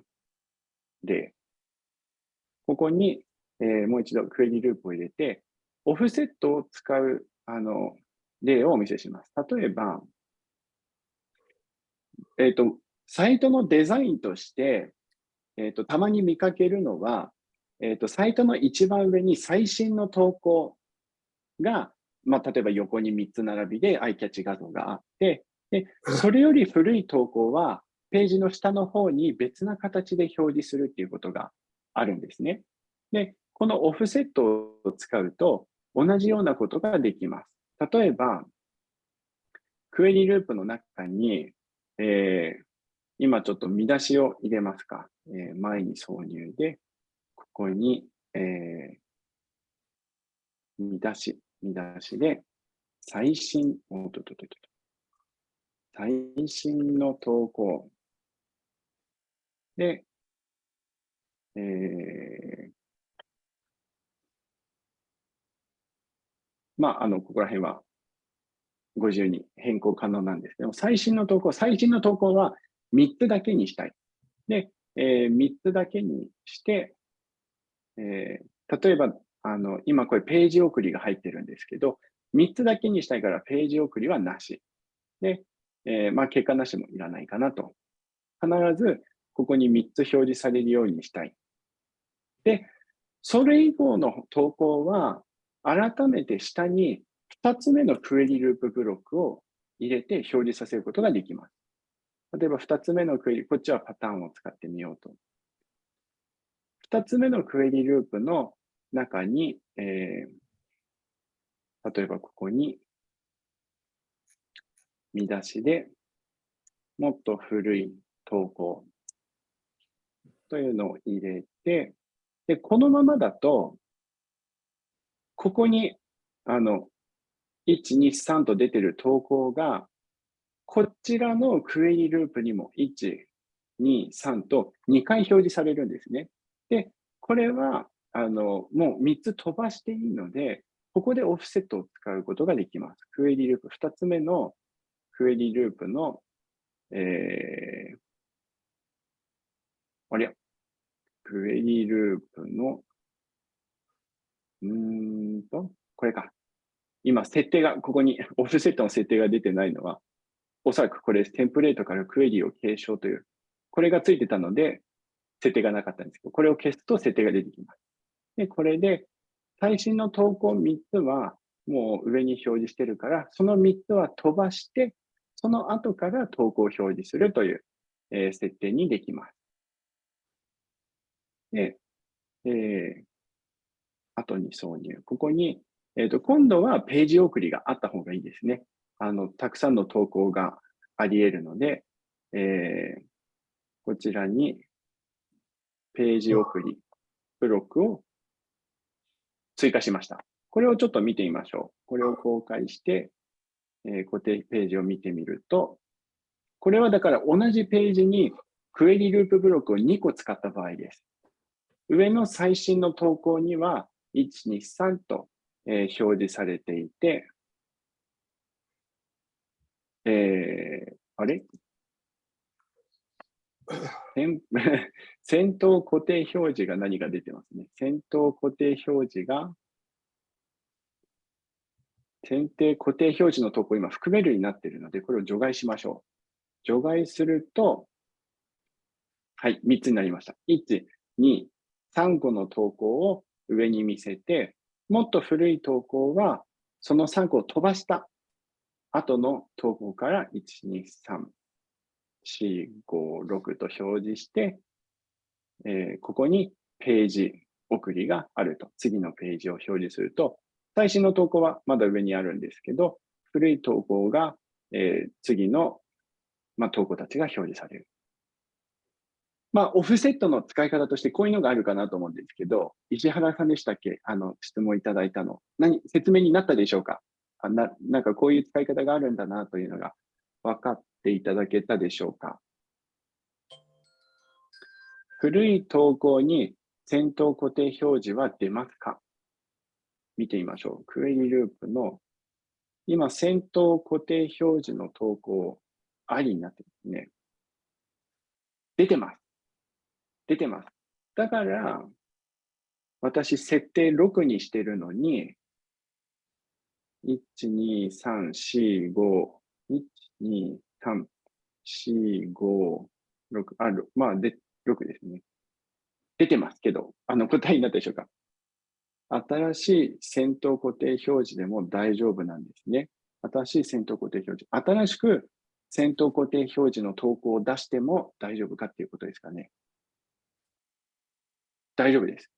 例。ここに、えー、もう一度クエリループを入れて、オフセットを使うあの例をお見せします。例えば、えっ、ー、と、サイトのデザインとして、えっ、ー、と、たまに見かけるのは、えっ、ー、と、サイトの一番上に最新の投稿が、まあ、例えば横に3つ並びでアイキャッチ画像があって、で、それより古い投稿は、ページの下の方に別な形で表示するっていうことがあるんですね。で、このオフセットを使うと、同じようなことができます。例えば、クエリループの中に、えー、今ちょっと見出しを入れますか。えー、前に挿入で、ここに、えー、見出し、見出しで、最新、おっとっととと最新の投稿で、えー、まあ、あの、ここら辺はご自由に変更可能なんですけど、最新の投稿、最新の投稿は3つだけにしたい。で、えー、3つだけにして、えー、例えば、あの、今これページ送りが入ってるんですけど、3つだけにしたいからページ送りはなし。で、えー、まあ結果なしもいらないかなと。必ずここに3つ表示されるようにしたい。で、それ以降の投稿は、改めて下に2つ目のクエリループブロックを入れて表示させることができます。例えば2つ目のクエリ、こっちはパターンを使ってみようと。2つ目のクエリループの中に、えー、例えばここに見出しでもっと古い投稿というのを入れて、で、このままだと、ここに、あの、1、2、3と出てる投稿が、こちらのクエリループにも1、2、3と2回表示されるんですね。で、これは、あの、もう3つ飛ばしていいので、ここでオフセットを使うことができます。クエリループ、2つ目のクエリループの、えー、あれクエリループの、うーんと、これか。今、設定が、ここに オフセットの設定が出てないのは、おそらくこれ、テンプレートからクエリを継承という、これがついてたので、設定がなかったんですけど、これを消すと設定が出てきます。で、これで、最新の投稿3つは、もう上に表示してるから、その3つは飛ばして、その後から投稿を表示するという、えー、設定にできます。で、えー、後に挿入。ここに、えっ、ー、と、今度はページ送りがあった方がいいですね。あの、たくさんの投稿があり得るので、えー、こちらにページ送りブロックを追加しました。これをちょっと見てみましょう。これを公開して、えー、固定ページを見てみると、これはだから同じページにクエリループブロックを2個使った場合です。上の最新の投稿には、1、2、3と、えー、表示されていて、えー、あれ？先頭固定表示が何が出てますね。先頭固定表示が、先定固定表示の投稿今含めるになっているので、これを除外しましょう。除外すると、はい、3つになりました。1、2、3個の投稿を上に見せて、もっと古い投稿は、その3個を飛ばした後の投稿から1、2、3、4、5、6と表示して、えー、ここにページ送りがあると。次のページを表示すると、最新の投稿はまだ上にあるんですけど、古い投稿が、えー、次の、まあ、投稿たちが表示される。まあ、オフセットの使い方としてこういうのがあるかなと思うんですけど、石原さんでしたっけ？あの、質問いただいたの。何、説明になったでしょうか？あななんかこういう使い方があるんだなというのが分かっていただけたでしょうか？古い投稿に先頭固定表示は出ますか？見てみましょう。クエリループの今、先頭固定表示の投稿ありになってますね。出てます。出てます。だから、私、設定6にしてるのに、1、2、3、4、5、1、2、3、4、5、6、あ、まあ、で、6ですね。出てますけど、あの、答えになったでしょうか新しい先頭固定表示でも大丈夫なんですね。新しい先頭固定表示。新しく先頭固定表示の投稿を出しても大丈夫かっていうことですかね。大丈夫です。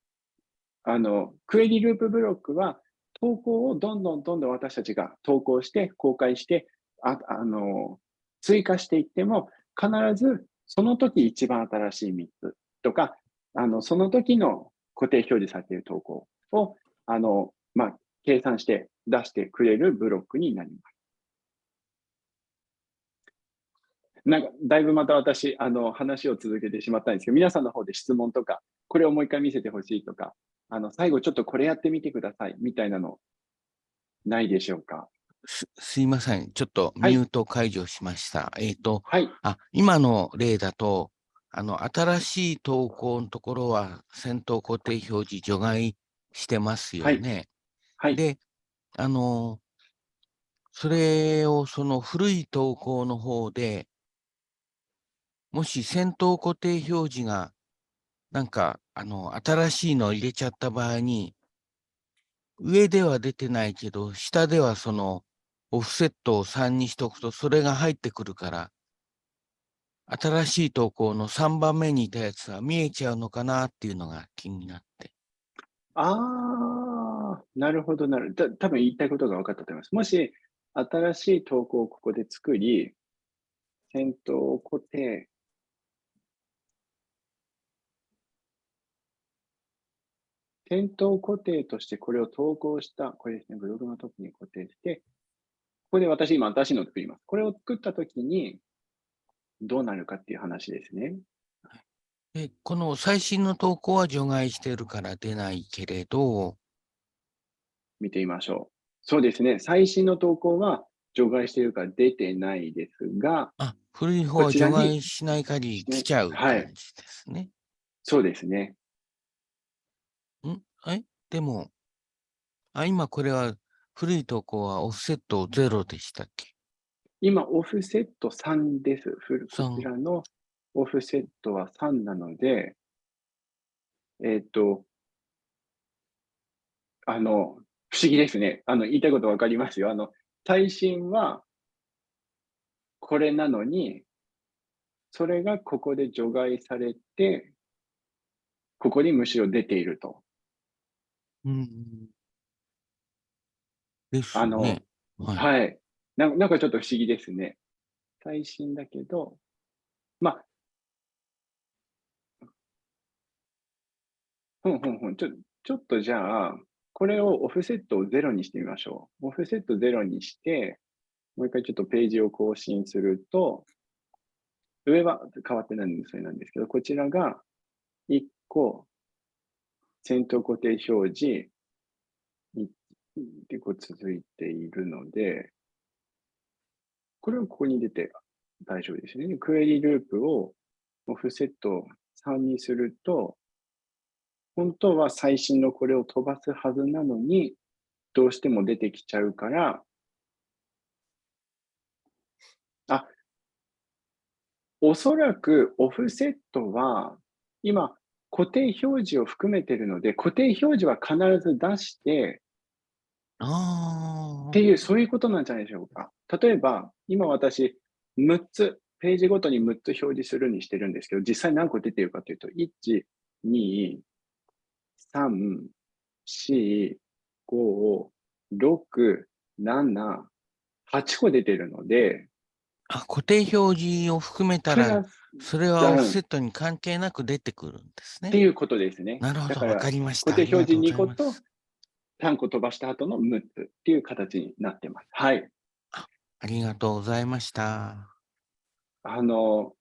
あの、クエリループブロックは投稿をどんどんどんどん私たちが投稿して公開してああの追加していっても必ずその時一番新しい3つとかあのその時の固定表示されている投稿をあの、まあ、計算して出してくれるブロックになります。なんか、だいぶまた私、あの、話を続けてしまったんですけど、皆さんの方で質問とか、これをもう一回見せてほしいとか、あの、最後ちょっとこれやってみてください、みたいなの、ないでしょうか？すすいません。ちょっとミュート解除しました。はい、えっ、ー、と、はい、あ、今の例だと、あの、新しい投稿のところは先頭固定表示除外してますよね。はい。で、あの、それをその古い投稿の方で、もし先頭固定表示が、なんか、あの、新しいのを入れちゃった場合に、上では出てないけど、下ではその、オフセットを3にしとくと、それが入ってくるから、新しい投稿の3番目にいたやつは見えちゃうのかなっていうのが気になって。ああ、なるほど、なる。た多分言いたいことが分かったと思います。もし、新しい投稿をここで作り、先頭を固定、先頭固定としてこれを投稿した、これですね、ブログのトップに固定して、ここで私今新しいのを作ります。これを作ったときに、どうなるかっていう話ですね。で、この最新の投稿は除外してるから出ないけれど、見てみましょう。そうですね。最新の投稿は除外しているから出てないですが、あ、古い方は除外しない限り来ちゃうはい感じですね。そうですね。ん？え？でも、あ、今これは古い投稿はオフセットゼロでしたっけ？今、オフセット3です。フル3こちらのオフセットは3なので、えっ、と、あの、不思議ですね。あの、言いたいことわかりますよ。あの、最新はこれなのに、それがここで除外されて、ここにむしろ出ていると。うん。ですあのね。はい。はい。ななんかちょっと不思議ですね。最新だけど、まあ、ふんふんふん、ちょちょっとじゃあ、これをオフセットをゼロにしてみましょう。オフセットゼロにして、もう一回ちょっとページを更新すると、上は変わってないのでそれなんですけど、こちらが1個、先頭固定表示、1でこう続いているので、これをここに出て大丈夫ですね。クエリループをオフセット3にすると、本当は最新のこれを飛ばすはずなのに、どうしても出てきちゃうから、あ、おそらくオフセットは、今、固定表示を含めてるので、固定表示は必ず出して、ああ。っていう、そういうことなんじゃないでしょうか。例えば、今私、6つ、ページごとに6つ表示するにしてるんですけど、実際何個出てるかというと、1、2、3、4、5、6、7、8個出てるので、あ、固定表示を含めたら、それはオフセットに関係なく出てくるんですね。っていうことですね。なるほど、わかりました。固定表示2個とありがうございます3個飛ばした後の6つっていう形になってます。はい。ありがとうございました。あの、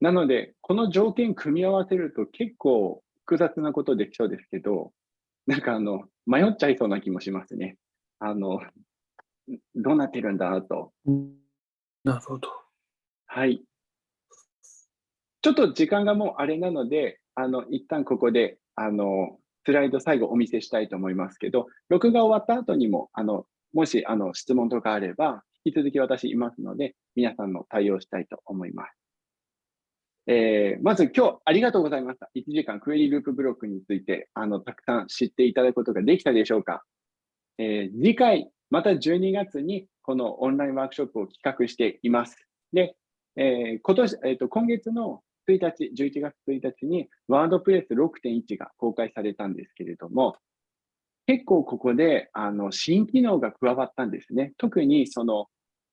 なので、この条件組み合わせると結構複雑なことできそうですけど、なんかあの、迷っちゃいそうな気もしますね。あの、どうなってるんだと。なるほど。はい。ちょっと時間がもうあれなので、あの、一旦ここで、あの、スライド最後お見せしたいと思いますけど、録画終わった後にも、あの、もし、あの、質問とかあれば、引き続き私いますので、皆さんの対応したいと思います。えーまず今日ありがとうございました。1時間クエリループブロックについて、あの、たくさん知っていただくことができたでしょうか。えー次回、また12月にこのオンラインワークショップを企画しています。で、えー今年、えっ、と、今月の1日、11月1日にワードプレス6.1が公開されたんですけれども、結構ここで、あの、新機能が加わったんですね。特にその、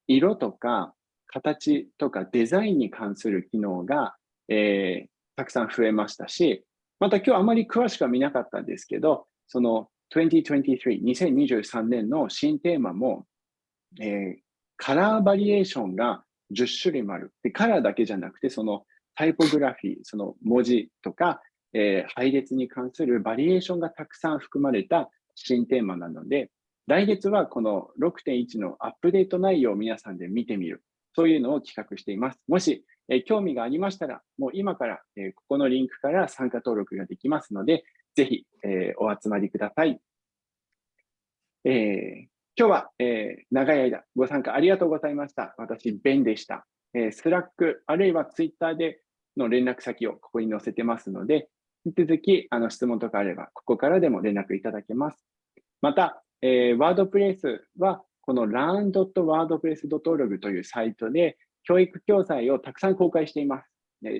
色とか形とかデザインに関する機能が、えーたくさん増えましたし、また今日あまり詳しくは見なかったんですけど、その2023、2023年の新テーマも、えーカラーバリエーションが10種類もある。で、カラーだけじゃなくて、そのタイポグラフィー、その文字とか、えー配列に関するバリエーションがたくさん含まれた新テーマなので、来月はこの6.1のアップデート内容を皆さんで見てみる。そういうのを企画しています。もし、えー興味がありましたら、もう今から、えーここのリンクから参加登録ができますので、ぜひ、えーお集まりください。え今日は、えー長い間ご参加ありがとうございました。私、ベンでした。えー、 Slack、あるいはツイッターでの連絡先をここに載せてますので、引き続きあの質問とかあれば、ここからでも連絡いただけます。また、えー、 WordPress は、この learn.wordpress.org というサイトで、教育教材をたくさん公開しています。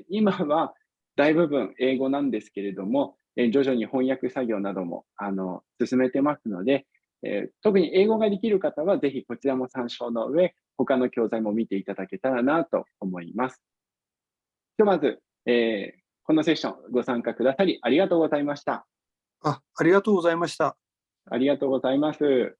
今は大部分英語なんですけれども、え徐々に翻訳作業などもあの進めてますので、えー特に英語ができる方は、ぜひこちらも参照の上、他の教材も見ていただけたらなと思います。ひとまず、えーこのセッションご参加くださりありがとうございました。あ、ありがとうございました。ありがとうございます。